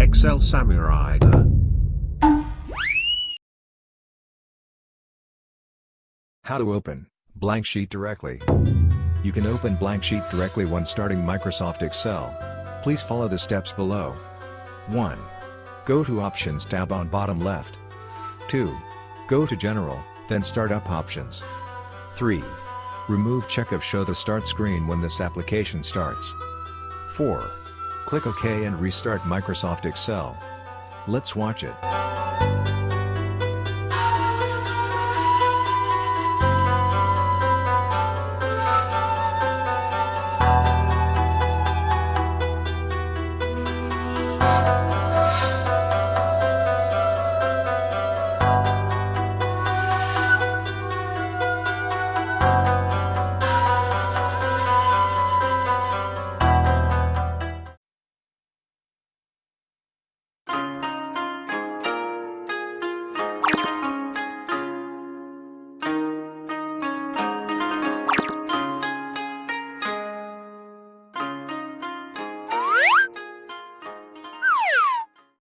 Excel Samurai. How to open blank sheet directly. You can open blank sheet directly when starting Microsoft Excel. Please follow the steps below. 1. Go to Options tab on bottom left. 2. Go to General, then Startup Options. 3. Remove check of Show the Start screen when this application starts. 4. Click OK and restart Microsoft Excel. Let's watch it.